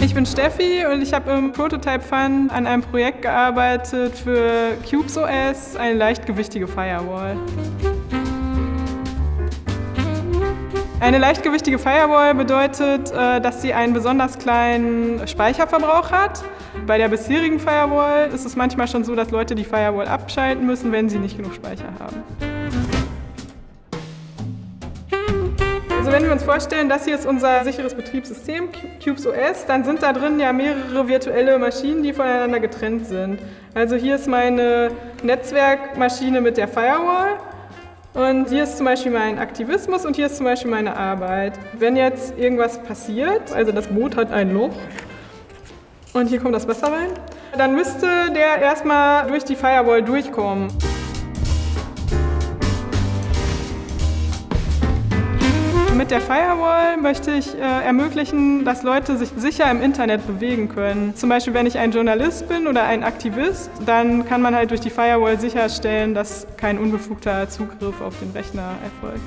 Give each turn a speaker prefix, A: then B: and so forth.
A: Ich bin Steffi und ich habe im Prototype Fund an einem Projekt gearbeitet für CubesOS, eine leichtgewichtige Firewall. Eine leichtgewichtige Firewall bedeutet, äh, dass sie einen besonders kleinen Speicherverbrauch hat. Bei der bisherigen Firewall ist es manchmal schon so, dass Leute die Firewall abschalten müssen, wenn sie nicht genug Speicher haben. Also wenn wir uns vorstellen, das hier ist unser sicheres Betriebssystem, CubesOS, dann sind da drin ja mehrere virtuelle Maschinen, die voneinander getrennt sind. Also hier ist meine Netzwerkmaschine mit der Firewall und hier ist zum Beispiel mein Aktivismus und hier ist zum Beispiel meine Arbeit. Wenn jetzt irgendwas passiert, also das Boot hat ein Loch und hier kommt das Wasser rein, dann müsste der erstmal durch die Firewall durchkommen. Mit der Firewall möchte ich äh, ermöglichen, dass Leute sich sicher im Internet bewegen können. Zum Beispiel, wenn ich ein Journalist bin oder ein Aktivist, dann kann man halt durch die Firewall sicherstellen, dass kein unbefugter Zugriff auf den Rechner erfolgt.